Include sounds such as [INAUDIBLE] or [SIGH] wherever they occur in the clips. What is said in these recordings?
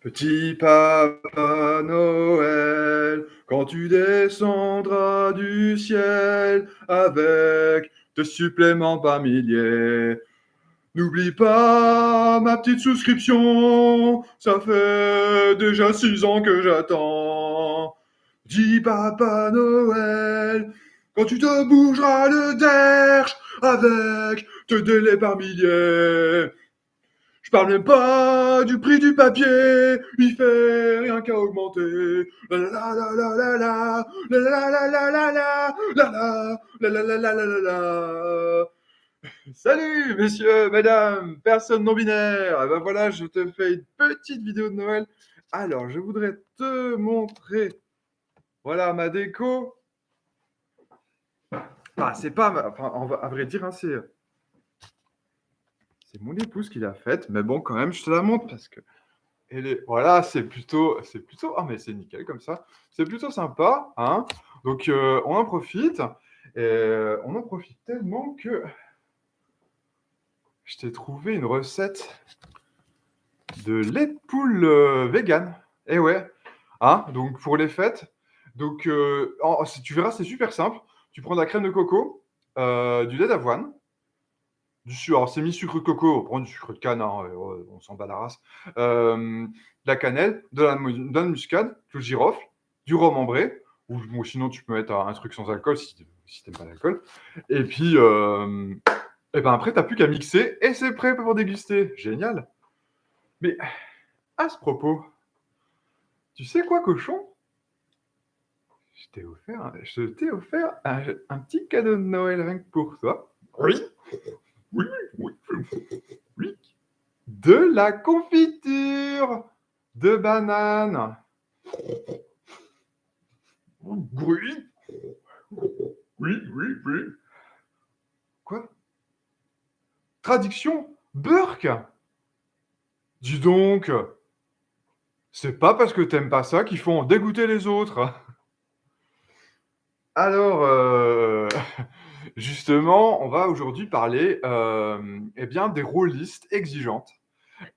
Petit Papa Noël, quand tu descendras du ciel avec tes suppléments par milliers, n'oublie pas ma petite souscription, ça fait déjà six ans que j'attends. Dis Papa Noël, quand tu te bougeras le derche avec tes délais par milliers, je parle même pas du prix du papier, il fait rien qu'à augmenter. La la la la la la la la la la la la la la la la la la la Salut messieurs, mesdames, personnes non binaires. Et ben voilà, je te fais une petite vidéo de Noël. Alors, je voudrais te montrer, voilà ma déco. Ah, c'est pas, enfin, à vrai dire, hein, c'est c'est mon épouse qui l'a faite, mais bon, quand même, je te la montre parce que elle est, voilà, c'est plutôt, c'est plutôt, ah mais c'est nickel comme ça, c'est plutôt sympa, hein. Donc euh, on en profite, et euh, on en profite tellement que je t'ai trouvé une recette de lait de poule euh, vegan. Eh ouais, hein, donc pour les fêtes. Donc tu verras, c'est super simple. Tu prends de la crème de coco, du lait d'avoine, du sucre, alors c'est mi-sucre coco, on prend du sucre de canne, hein, on s'en bat la race. de la cannelle, de la, de muscade, du girofle, du rhum ambré, ou, sinon tu peux mettre un truc sans alcool si, n'aimes pas l'alcool. Et puis, et ben après, tu n'as plus qu'à mixer et c'est prêt pour déguster. Génial. Mais à ce propos, tu sais quoi, cochon? Je t'ai offert, un, un, petit cadeau de Noël rien pour toi. Oui oui, oui, oui. De la confiture de banane. Oui. Oui, oui, oui. Quoi? Traduction Burke Dis donc, c'est pas parce que t'aimes pas ça qu'il faut en dégoûter les autres. Alors, euh... Justement, on va aujourd'hui parler euh, eh bien, des rôlistes exigeantes.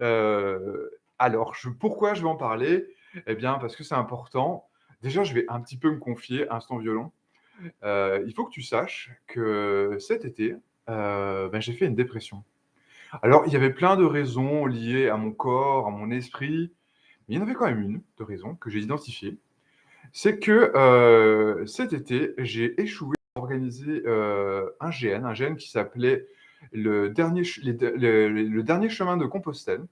Euh, alors, pourquoi je vais en parler? Eh bien, parce que c'est important. Déjà, je vais un petit peu me confier, instant violon. Euh, il faut que tu saches que cet été, ben, j'ai fait une dépression. Alors, il y avait plein de raisons liées à mon corps, à mon esprit, mais il y en avait quand même une de raison que j'ai identifiée. C'est que cet été, j'ai échoué organisé euh, un GN, un GN qui s'appelait le dernier, le, dernier chemin de Compostelle.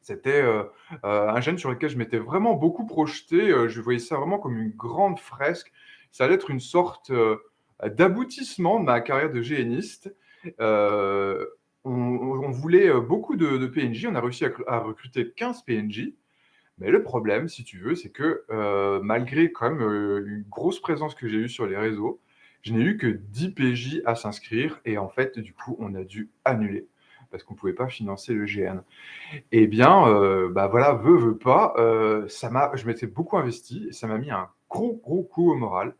C'était euh, euh, un GN sur lequel je m'étais vraiment beaucoup projeté. je voyais ça vraiment comme une grande fresque. Ça allait être une sorte d'aboutissement de ma carrière de GNiste. On, voulait beaucoup de, PNJ. On a réussi à, recruter 15 PNJ. Mais le problème, si tu veux, c'est que malgré quand même une grosse présence que j'ai eue sur les réseaux, je n'ai eu que 10 PJ à s'inscrire et en fait, du coup, on a dû annuler parce qu'on ne pouvait pas financer le GN. Eh bien, euh, bah voilà, veut, veut pas, euh, ça m'a, je m'étais beaucoup investi et ça m'a mis un gros, gros coup au moral.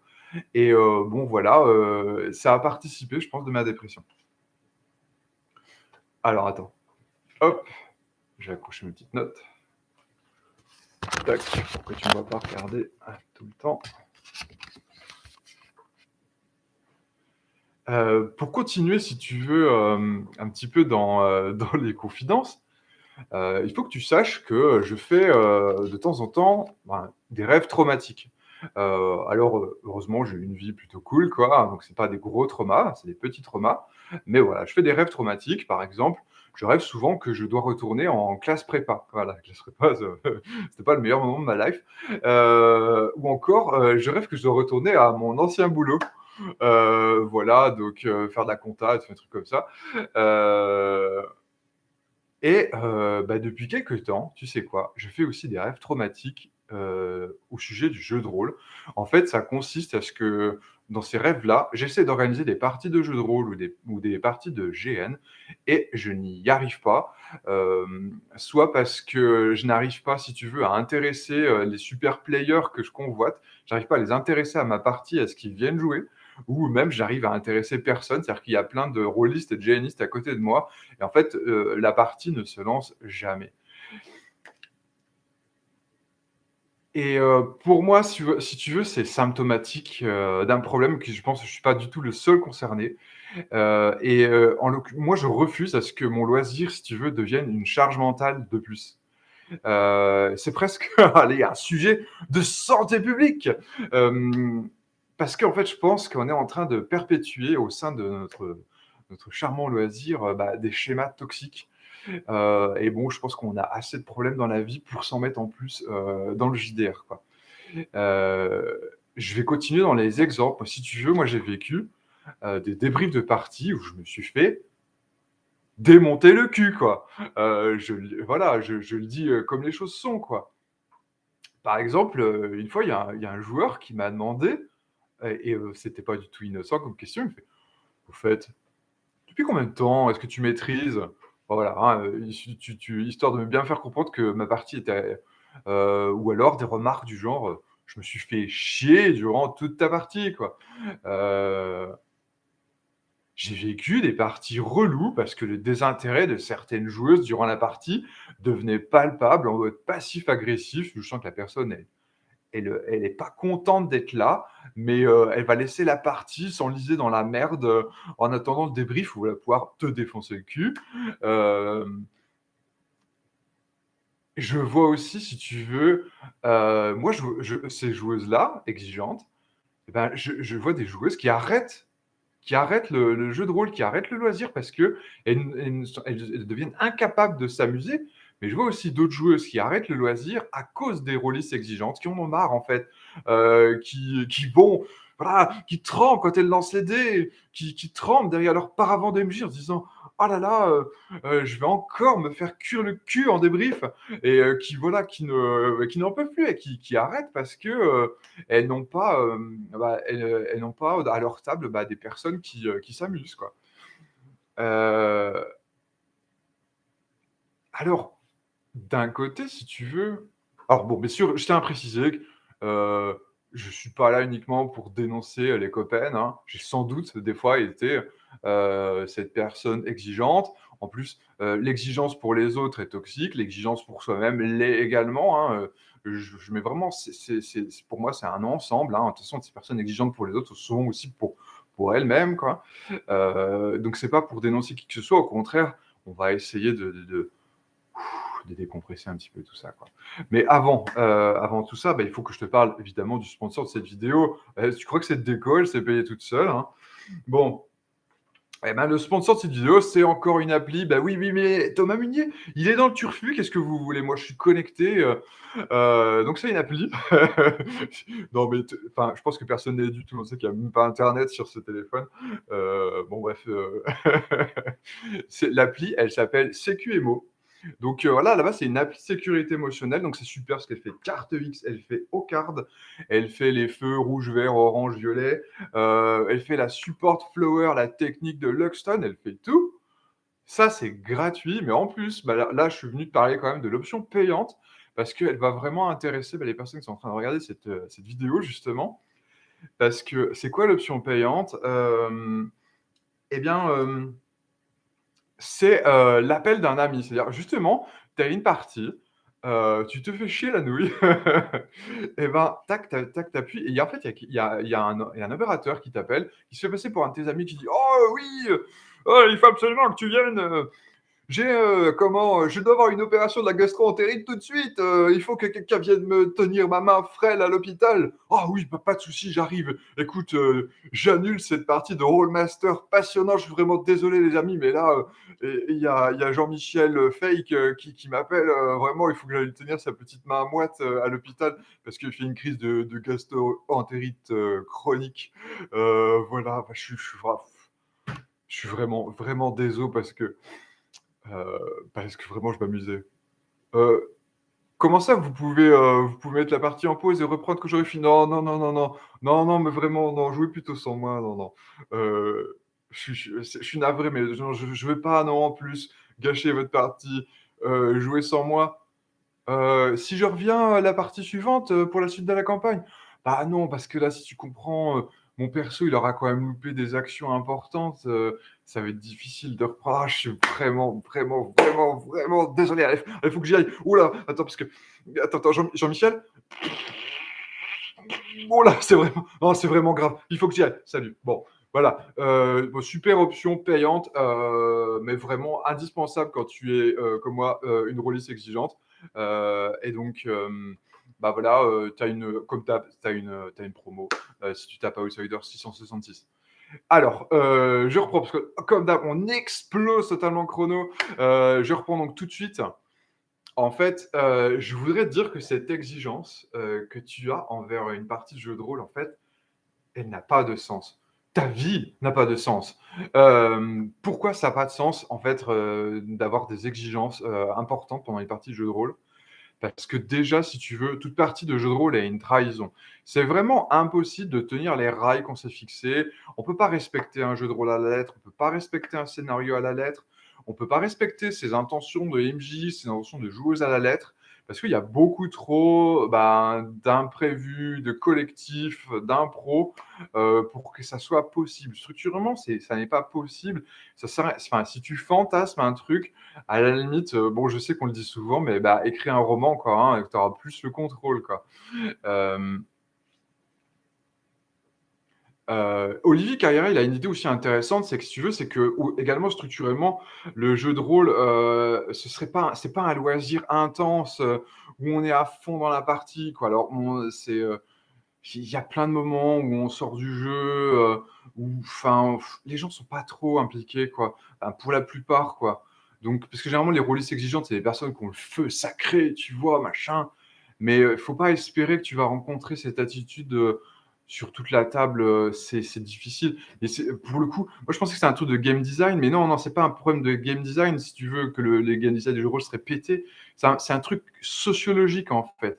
Et euh, bon, voilà, ça a participé, je pense, de ma dépression. Alors, attends. Hop, je vais accrocher mes petites notes. Tac, pour tu ne vas pas regarder tout le temps. Euh, pour continuer, si tu veux, euh, un petit peu dans, euh, [LAUGHS] les confidences, il faut que tu saches que je fais de temps en temps ben, des rêves traumatiques. alors, heureusement, j'ai une vie plutôt cool, quoi. Donc, c'est pas des gros traumas, c'est des petits traumas. Mais voilà, je fais des rêves traumatiques. Par exemple, je rêve souvent que je dois retourner en classe prépa. Voilà, [LAUGHS] classe prépa, c'était pas le meilleur moment de ma life. ou encore, je rêve que je dois retourner à mon ancien boulot. Euh, voilà, donc euh, faire de la compta, des trucs comme ça. Euh, et bah, depuis quelques temps, tu sais quoi, je fais aussi des rêves traumatiques au sujet du jeu de rôle. En fait, ça consiste à ce que dans ces rêves-là, j'essaie d'organiser des parties de jeu de rôle ou des, ou des parties de GN et je n'y arrive pas. soit parce que je n'arrive pas, si tu veux, à intéresser les super players que je convoite, j'arrive pas à les intéresser à ma partie, à ce qu'ils viennent jouer ou même j'arrive à intéresser personne, c'est-à-dire qu'il y a plein de rôlistes et de GNistes à côté de moi, et en fait, euh, la partie ne se lance jamais. Et heu, pour moi, si tu veux c'est symptomatique, heu, d'un problème que je pense que je suis pas du tout le seul concerné. Et moi, je refuse à ce que mon loisir, si tu veux, devienne une charge mentale de plus. C'est presque, [LAUGHS] allez, un sujet de santé publique! Parce qu'en fait, je pense qu'on est en train de perpétuer au sein de notre charmant loisir, heu, bah, des schémas toxiques. Heu et bon, je pense qu'on a assez de problèmes dans la vie pour s'en mettre en plus, heu, dans le JDR, je vais continuer dans les exemples. Si tu veux, moi, j'ai vécu, des débriefs de parties où je me suis fait démonter le cul, quoi. Je voilà, je le dis, comme les choses sont, quoi. Par exemple, une fois, il y a un joueur qui m'a demandé et heu, c'était pas du tout innocent comme question, il me fait: «Au fait, depuis combien de temps est-ce que tu maîtrises?» voilà, hein, tu histoire de me bien faire comprendre que ma partie était heu, ou alors des remarques du genre, heu: «Je me suis fait chier durant toute ta partie», j'ai vécu des parties reloues parce que le désintérêt de certaines joueuses durant la partie devenait palpable en mode passif-agressif. Je sens que la personne elle elle, elle est pas contente d'être là, mais heu, elle va laisser la partie s'enliser dans la merde, heu, en attendant le débrief où elle va pouvoir te défoncer le cul. Hem je vois aussi, si tu veux, moi je ces joueuses-là, exigeantes, et ben, je vois des joueuses qui arrêtent qui arrêtent le jeu de rôle, qui arrêtent le loisir parce qu'elles elles deviennent incapables de s'amuser. Mais je vois aussi d'autres joueuses qui arrêtent le loisir à cause des rôlistes exigeantes, qui en ont marre, en fait, heu, qui qui vont voilà, qui tremblent quand elles lancent les dés, qui qui tremblent derrière leur paravent d'MJ en se disant: «Oh là là, heu heu, je vais encore me faire cuire le cul en débrief» et qui voilà, qui ne qui n'en peuvent plus et qui qui arrêtent parce que, elles n'ont pas, bah, elles, pas à leur table, bah, des personnes qui, qui s'amusent, quoi. Alors, d'un côté, si tu veux alors bon, bien sûr, je tiens à préciser que, heu, je suis pas là uniquement pour dénoncer les copaines, hein. J'ai sans doute des fois été, heu, cette personne exigeante. En plus, heu, l'exigence pour les autres est toxique, l'exigence pour soi-même l'est également, hein, heu, je mets vraiment pour moi, c'est un ensemble, hein. De toute façon, ces personnes exigeantes pour les autres, souvent aussi pour pour elles-mêmes, quoi. Heu, donc c'est pas pour dénoncer qui que ce soit, au contraire, on va essayer de de décompresser un petit peu tout ça, quoi. Mais avant, heu, avant tout ça, bah, il faut que je te parle évidemment du sponsor de cette vidéo. Heu, tu crois que cette déco, elle s'est payée toute seule, hein? Bon et ben, le sponsor de cette vidéo, c'est encore une appli. Bah, oui, oui, mais Thomas Munier, il est dans le turfu, qu'est-ce que vous voulez? Moi, je suis connecté, heu, donc c'est une appli. [LAUGHS] Non, mais enfin, je pense que personne n'est du tout on sait qu'il y a même pas internet sur ce téléphone. Bon bref, [LAUGHS] l'appli, elle s'appelle Sécuémo. Donc heu, voilà, là-bas, c'est une appli sécurité émotionnelle, donc c'est super parce qu'elle fait carte X, elle fait Au-Card, elle fait les feux rouge, vert, orange, violet, heu, elle fait la Support Flower, la technique de Luxton, elle fait tout. Ça, c'est gratuit, mais en plus, bah, là je suis venu te parler quand même de l'option payante parce qu'elle va vraiment intéresser, bah, les personnes qui sont en train de regarder cette, heu, cette vidéo justement. Parce que c'est quoi l'option payante? Et bien, c'est, heu, l'appel d'un ami. C'est-à-dire justement, tu as une partie, heu, tu te fais chier la nouille. [LAUGHS] Et ben, tac, ta tac, tu appuies et en fait, il y a a un a opérateur qui t'appelle, qui se fait passer pour un de tes amis. Qui dit: «Oh oui, heu, oh il faut absolument que tu viennes, j'ai, heu, comment, je dois avoir une opération de la gastro-entérite tout de suite, heu, il faut que quelqu'un vienne me tenir ma main frêle à l'hôpital». «Oh oui, bah, pas de souci, j'arrive. Écoute, j'annule cette partie de Rolemaster passionnant, je suis vraiment désolé les amis, mais là, il y a Jean-Michel, Fake, qui m'appelle, vraiment, il faut que j'aille tenir sa petite main moite, à l'hôpital parce qu'il fait une crise de de gastro-entérite, chronique». Voilà, enfin, je suis je suis vraiment, vraiment désolé parce que, heu, parce que vraiment je m'amusais. Heu, comment ça vous pouvez, heu, vous pouvez mettre la partie en pause et reprendre quand j'aurai fini? Non, non, non, non, non, non, non, mais vraiment, non, jouez plutôt sans moi, non, non. Je suis navré, mais je je veux pas, non, en plus, gâcher votre partie, jouer sans moi. Si je reviens à la partie suivante, pour la suite de la campagne? Bah non, parce que là, si tu comprends, mon perso, il aura quand même loupé des actions importantes, ça va être difficile de reprendre. Ah, je suis vraiment, vraiment, vraiment, vraiment désolé. Il faut que j'y aille. Oula, attends, parce que. Attends, attends, Jean-Michel Oh là, c'est vraiment, oh, c'est vraiment grave. Il faut que j'y aille. Salut. Bon, voilà. Euh, super option payante, euh, mais vraiment indispensable quand tu es, euh, comme moi, une release exigeante. et donc, bah voilà, as une, comme tu as, as une promo si tu tapes Outsider 666. Alors, je reprends parce que comme d'hab, on explose totalement chrono. je reprends donc tout de suite. En fait, euh, je voudrais te dire que cette exigence euh, que tu as envers une partie de jeu de rôle, en fait, elle n'a pas de sens. Ta vie n'a pas de sens. Euh, pourquoi ça n'a pas de sens, en fait, d'avoir des exigences importantes pendant une partie de jeu de rôle? Parce que déjà, si tu veux, toute partie de jeu de rôle est une trahison. C'est vraiment impossible de tenir les rails qu'on s'est fixés. On ne peut pas respecter un jeu de rôle à la lettre, on ne peut pas respecter un scénario à la lettre on ne peut pas respecter ses intentions de MJ, ses intentions de joueuse à la lettre, parce qu'il y a beaucoup trop ben, d'imprévus, de collectifs, d'impro, euh, pour que ça soit possible. Structurellement, ça n'est pas possible. Enfin, si tu fantasmes un truc, à la limite, euh, bon, je sais qu'on le dit souvent, mais bah, écris un roman, quoi, hein, tu auras plus le contrôle. Quoi. Euh, euh, Olivier Carrière, il a une idée aussi intéressante, c'est que si tu veux, c'est que également structurellement, le jeu de rôle, euh, ce serait pas, c'est pas un loisir intense euh, où on est à fond dans la partie. Alors, c'est, il y a plein de moments où on sort du jeu, où, enfin, les gens sont pas trop impliqués, quoi. pour la plupart, quoi. Donc, parce que généralement, les rôlistes exigeantes, c'est des personnes qui ont le feu sacré, tu vois, machin. Mais il faut pas espérer que tu vas rencontrer cette attitude sur toute la table, euh, c'est difficile. Et pour le coup, moi je pensais que c'était un truc de game design, mais non, non, c'est pas un problème de game design si tu veux que le, les game design du jeu de rôle serait pété. C'est un, truc sociologique en fait.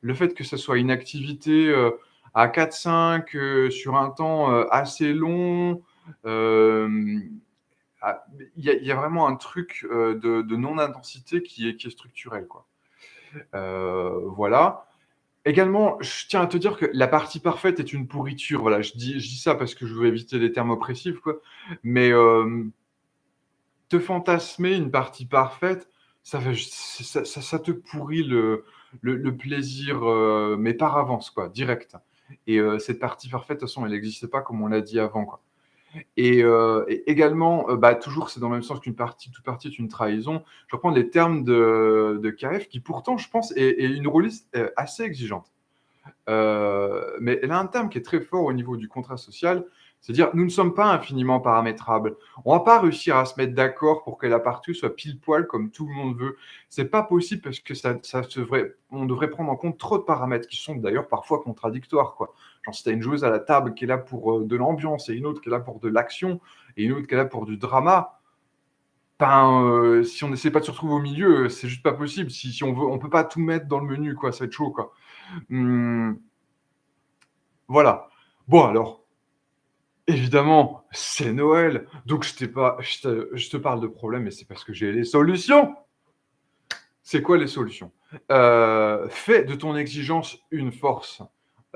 Le fait que ce soit une activité euh, à 4-5 euh, sur un temps assez long, ah, il y, a vraiment un truc de, non-intensité qui est, qui est structurel. Quoi. voilà. Également, je tiens à te dire que la partie parfaite est une pourriture. Voilà, je dis, ça parce que je veux éviter les termes oppressifs, quoi. Mais euh, te fantasmer une partie parfaite, ça, ça, ça, te pourrit le, le, plaisir, euh, mais par avance, quoi, direct. Et euh, cette partie parfaite, de toute façon, elle n'existe pas comme on l'a dit avant, quoi. Et, également, bah, toujours, c'est dans le même sens qu'une partie, toute partie est une trahison. Je reprends les termes de, KF, qui pourtant, je pense, est, une rôliste assez exigeante. Mais elle a un terme qui est très fort au niveau du contrat social, c'est-à-dire, nous ne sommes pas infiniment paramétrables. On ne va pas réussir à se mettre d'accord pour que la partie soit pile poil comme tout le monde veut. C'est pas possible parce que ça, devrait, on devrait prendre en compte trop de paramètres qui sont d'ailleurs parfois contradictoires. Quoi. Genre, si tu as une joueuse à la table qui est là pour euh, de l'ambiance et une autre qui est là pour de l'action et une autre qui est là pour du drama, ben, euh, si on n'essaie pas de se retrouver au milieu, c'est juste pas possible. Si, si on veut, on peut pas tout mettre dans le menu, quoi. Ça va être chaud, quoi. Hum, voilà. Bon, alors, Évidemment, c'est Noël. Donc, je, pas, je, te, parle de problèmes, mais c'est parce que j'ai les solutions. C'est quoi les solutions? Euh, Fais de ton exigence une force.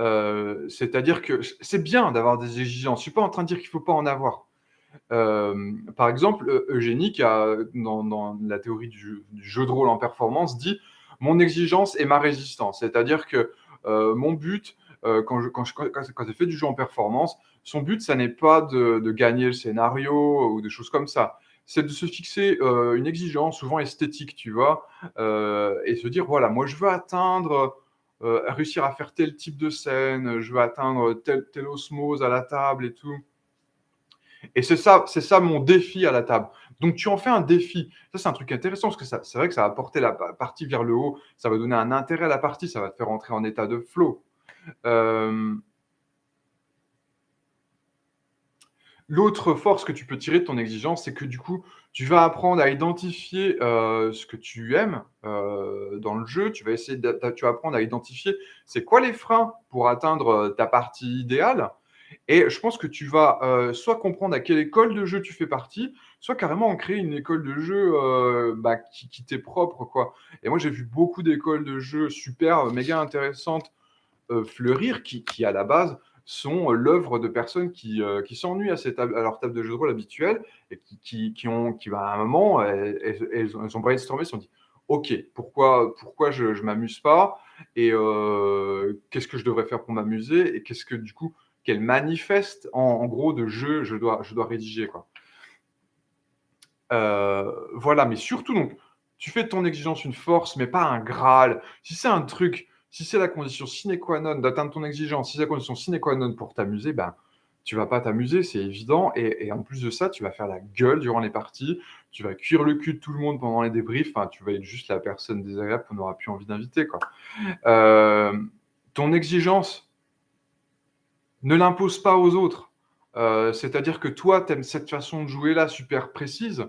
Euh, c'est-à-dire que c'est bien d'avoir des exigences. Je suis pas en train de dire qu'il faut pas en avoir. Euh, par exemple, Eugénie, qui a, dans, la théorie du jeu, de rôle en performance, dit Mon exigence est ma résistance. C'est-à-dire que mon but, quand, je, quand, je, quand, fait du jeu en performance, son but, ça n'est pas de, gagner le scénario ou des choses comme ça. C'est de se fixer euh, une exigence, souvent esthétique, tu vois, euh, et se dire voilà, moi je veux atteindre, euh, réussir à faire tel type de scène, je veux atteindre telle, telle osmose à la table et tout. Et c'est ça, ça mon défi à la table. Donc tu en fais un défi. Ça, c'est un truc intéressant parce que c'est vrai que ça va porter la partie vers le haut, ça va donner un intérêt à la partie, ça va te faire entrer en état de flow. L'autre force que tu peux tirer de ton exigence, c'est que du coup, tu vas apprendre à identifier euh, ce que tu aimes euh, dans le jeu. Tu vas essayer, tu vas apprendre à identifier c'est quoi les freins pour atteindre euh, ta partie idéale. Et je pense que tu vas soit comprendre à quelle école de jeu tu fais partie, soit carrément en créer une école de jeu bah, qui, qui t'est propre. Quoi. Et moi, j'ai vu beaucoup d'écoles de jeu super, méga intéressantes fleurir qui, qui, à la base, sont l'œuvre de personnes qui, qui s'ennuient à tables à leur table de jeu de rôle habituelle et qui qui ont qui, bah, à un moment, elles elles ont elles ont brainstormé, elles se sont dit: «OK, pourquoi pourquoi je je m'amuse pas et qu'est-ce que je devrais faire pour m'amuser et qu'est-ce que du coup, quel manifeste en gros de jeu je dois rédiger, quoi?» Heu, voilà, mais surtout donc, tu fais de ton exigence une force, mais pas un graal. Si c'est un truc, si c'est la condition sine qua non d'atteindre ton exigence, si c'est la condition sine qua non pour t'amuser, ben, tu vas pas t'amuser, c'est évident et en plus de ça, tu vas faire la gueule durant les parties, tu vas cuire le cul de tout le monde pendant les débriefs, tu vas être juste la personne désagréable qu'on n'aura plus envie d'inviter. Hem, ton exigence ne l'impose pas aux autres. Heu, c'est-à-dire que toi, tu aimes cette façon de jouer-là super précise,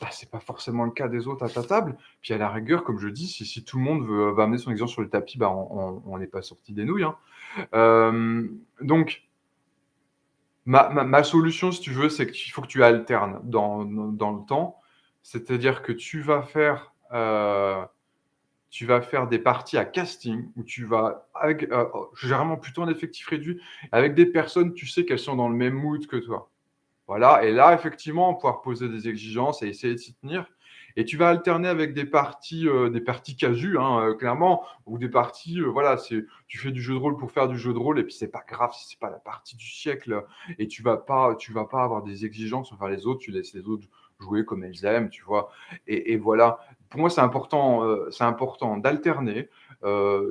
bah, c'est pas forcément le cas des autres à ta table. Puis à la rigueur, comme je dis, si tout le monde veut va amener son exigence sur le tapis, bah, on n'est pas sorti des nouilles, hein. Hem, donc ma solution, si tu veux, c'est qu'il faut que tu alternes dans le temps. C'est-à-dire que tu vas faire, tu vas faire des parties à casting où tu vas avec, heu, généralement plutôt en effectif réduit, avec des personnes, tu sais qu'elles sont dans le même mood que toi. Voilà et là, effectivement, pouvoir poser des exigences et essayer de s'y tenir et tu vas alterner avec des parties, heu, des parties casu, hein, heu, clairement ou des parties, heu, voilà, c'est tu fais du jeu de rôle pour faire du jeu de rôle et puis c'est pas grave si c'est pas la partie du siècle et tu vas pas tu vas pas avoir des exigences envers les autres, tu laisses les autres jouer comme elles aiment, tu vois? Et et voilà. Pour moi, c'est important, c'est important d'alterner,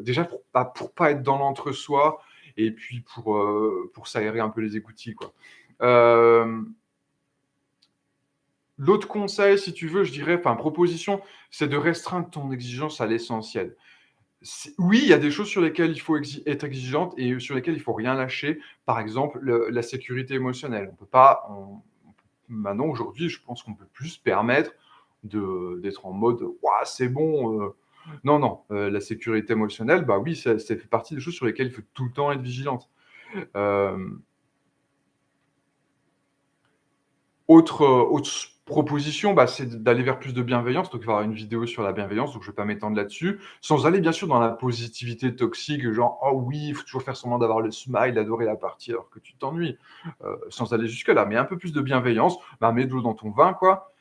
déjà pour pas pour pas être dans l'entre-soi et puis pour, pour s'aérer un peu les écoutilles, quoi. L'autre conseil, si tu veux, je dirais, enfin proposition, c'est de restreindre ton exigence à l'essentiel. Oui, il y a des choses sur lesquelles il faut être exigeante et sur lesquelles il faut rien lâcher. Par exemple, le la sécurité émotionnelle. On peut pas maintenant, aujourd'hui, je pense qu'on peut plus se permettre d'être en mode: «Waouh, c'est bon, heu». Non, non, heu, la sécurité émotionnelle, bah oui, ça fait partie des choses sur lesquelles il faut tout le temps être vigilante. Hem Autre, proposition, bah, c'est d'aller vers plus de bienveillance, donc il va y avoir une vidéo sur la bienveillance, donc je vais pas m'étendre là-dessus. Sans aller bien sûr dans la positivité toxique, genre: «Oh oui, il faut toujours faire semblant d'avoir le smile, adorer la partie alors que tu t'ennuies». Heu, sans aller jusque-là, mais un peu plus de bienveillance, bah, mets de l'eau dans ton vin, quoi.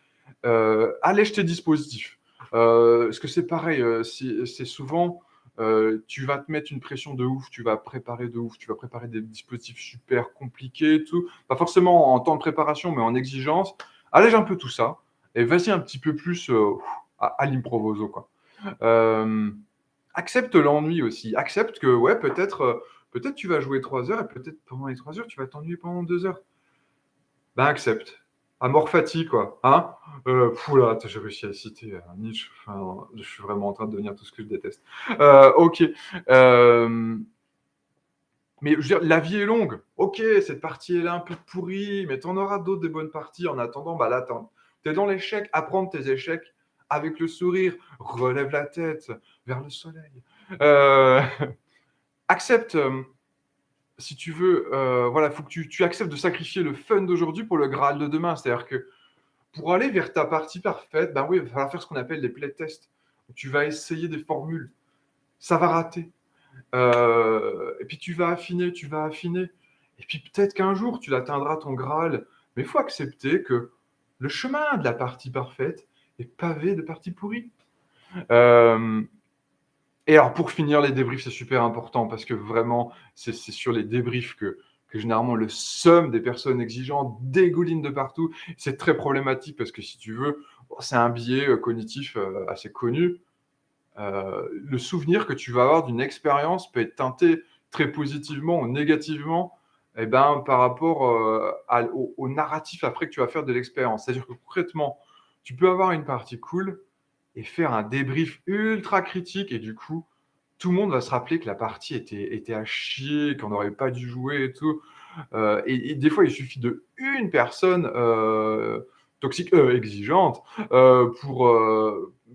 Heu, allège tes dispositifs. Heu, parce que c'est pareil, heu, c'est souvent, heu, tu vas te mettre une pression de ouf, tu vas préparer de ouf, tu vas préparer des dispositifs super compliqués tout. Pas forcément en temps de préparation, mais en exigence. Allège un peu tout ça et vas-y un petit peu plus, heu, à à l'improvoso. Hem, accepte l'ennui aussi. Accepte que, ouais, peut-être, heu, peut-être tu vas jouer 3 heures et peut-être pendant les 3 heures, tu vas t'ennuyer pendant 2 heures. Ben, accepte. Amor fati, quoi, hein? J'ai réussi à citer, Nietzsche, enfin, je suis vraiment en train de devenir tout ce que je déteste. OK, mais la vie est longue. OK, cette partie est un peu pourrie, mais tu en auras d'autres des bonnes parties. En attendant, bah, là, tu es dans l'échec, apprends de tes échecs avec le sourire, relève la tête vers le soleil. Heu, [LAUGHS] accepte, hem si tu veux, heu, voilà, il faut que tu acceptes de sacrifier le fun d'aujourd'hui pour le Graal de demain. C'est-à-dire que pour aller vers ta partie parfaite, ben oui, il va falloir faire ce qu'on appelle des playtests. Tu vas essayer des formules, ça va rater, et puis tu vas affiner, tu vas affiner et puis peut-être qu'un jour tu atteindras ton Graal. Mais il faut accepter que le chemin de la partie parfaite est pavé de parties pourries. Hem et alors pour finir, les débriefs, c'est super important parce que vraiment, c'est sur les débriefs que généralement le seum des personnes exigeantes dégouline de partout. C'est très problématique parce que si tu veux, bon, c'est un biais, heu, cognitif, heu, assez connu. Le souvenir que tu vas avoir d'une expérience peut être teinté très positivement ou négativement et ben, par rapport, l au narratif après que tu vas faire de l'expérience. C'est-à-dire que concrètement, tu peux avoir une partie cool et faire un débrief ultra critique et du coup, tout le monde va se rappeler que la partie était était à chier, qu'on n'aurait pas dû jouer et tout. Heu et des fois, il suffit d'1 personne, heu, toxique, exigeante, pour,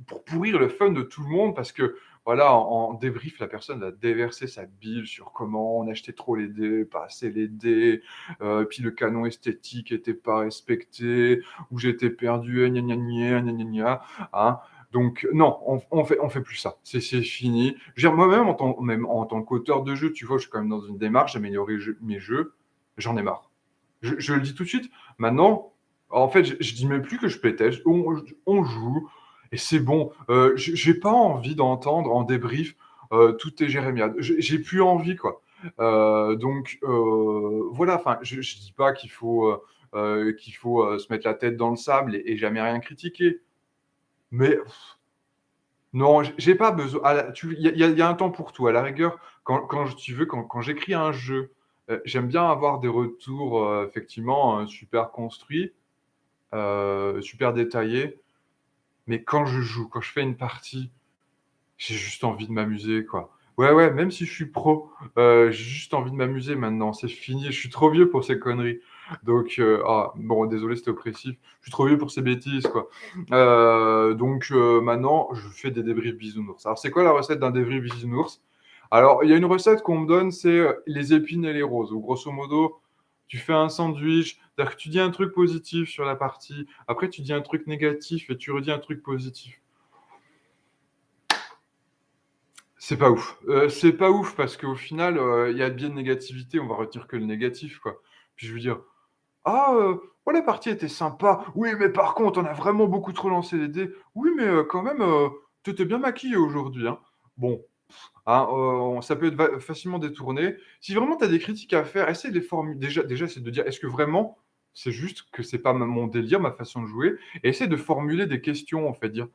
pour pourrir le fun de tout le monde parce que, voilà, en débrief, la personne va déverser sa bile sur comment on achetait trop les dés, pas assez les dés, heu, puis le canon esthétique était pas respecté, ou j'étais perdu, gna gna gna, gna gna hein. Donc non, on on fait on fait plus ça. C'est fini. Je moi-même, en tant qu'auteur de jeu, tu vois, je suis quand même dans une démarche d'améliorer mes jeux. J'en ai marre. Je le dis tout de suite. Maintenant, en fait, je je dis même plus que je pétais. On joue et c'est bon. Heu, j'ai pas envie d'entendre en débrief, heu, toutes tes jérémiades. J'ai plus envie, quoi. Heu, donc heu, voilà, enfin, je je dis pas qu'il faut, qu'il faut, se mettre la tête dans le sable et jamais rien critiquer. Mais non, j'ai pas besoin il y a un temps pour tout. À la rigueur, quand tu veux, quand j'écris un jeu, j'aime bien avoir des retours, effectivement, super construits, super détaillés. Mais quand je joue, quand je fais une partie, j'ai juste envie de m'amuser, quoi. Ouais, ouais, même si je suis pro, heu, j'ai juste envie de m'amuser maintenant, c'est fini. Je suis trop vieux pour ces conneries. Donc heu, ah, bon, désolé, c'était oppressif. Je suis trop vieux pour ces bêtises. Heu, donc maintenant, je fais des débriefs bisounours. Alors, c'est quoi la recette d'un débrief bisounours? Alors, il y a une recette qu'on me donne, c'est, les épines et les roses, grosso modo, tu fais un sandwich, que tu dis un truc positif sur la partie, après tu dis un truc négatif et tu redis un truc positif. C'est pas ouf. Heu, c'est pas ouf parce qu'au final, heu, il y a bien de négativité, on va retenir que le négatif, quoi. Puis je veux dire: «Ah, heu, ouais, la partie était sympa. Oui, mais par contre, on a vraiment beaucoup trop lancé les dés. Oui, mais quand même, tu étais bien maquillée aujourd'hui, hein». Bon, heu, on ça peut être facilement détourné. Si vraiment tu as des critiques à faire, essaie de les formu déjà déjà, essaie de dire: «Est-ce que vraiment c'est juste que c'est pas mon délire, ma façon de jouer?» et essaie de formuler des questions, en fait, dire: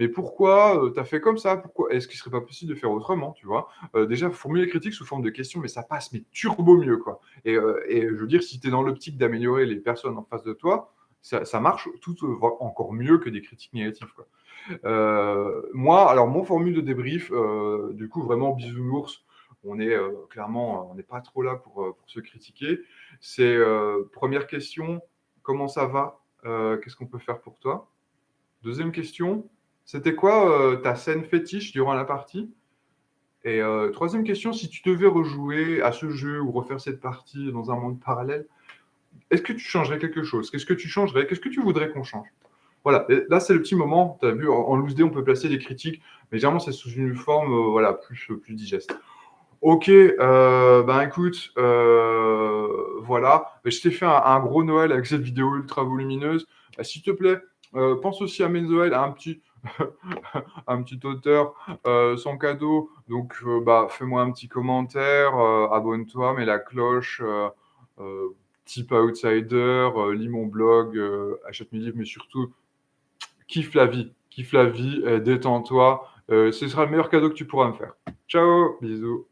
«Mais pourquoi, heu, tu as fait comme ça? Pourquoi est-ce qu'il serait pas possible de faire autrement?» tu vois? Heu, déjà formuler les critiques sous forme de questions, mais ça passe, mais turbo mieux, quoi et et je veux dire, si tu es dans l'optique d'améliorer les personnes en face de toi, ça marche tout, voire encore mieux que des critiques négatives. Heu, moi, alors mon formule de débrief, heu, du coup, vraiment bisounours, on est, heu, clairement, on n'est pas trop là pour, se critiquer. C'est, 1re question: «Comment ça va? Qu'est-ce qu'on peut faire pour toi?» 2e question: «C'était quoi, ta scène fétiche durant la partie?» et 3e question: «Si tu devais rejouer à ce jeu ou refaire cette partie dans un monde parallèle, est-ce que tu changerais quelque chose? Qu'est-ce que tu changerais? Qu'est-ce que tu voudrais qu'on change?» Voilà là, c'est le petit moment, tu as vu en loose dé, on peut placer des critiques, mais généralement, c'est sous une forme, heu, voilà, plus, heu, plus digeste. OK, heu, ben, écoute, voilà, beh, je t'ai fait un gros Noël avec cette vidéo ultra volumineuse. Bah, s'il te plaît, pense aussi à mes Noëls, à un petit [LAUGHS] un auteur, sans cadeau, donc bah, fais-moi un petit commentaire, abonne-toi, mets la cloche, type outsider, lis mon blog, achète mes livres, mais surtout kiffe la vie, kiffe la vie et détends-toi, heu, ce sera le meilleur cadeau que tu pourras me faire. Ciao, bisous.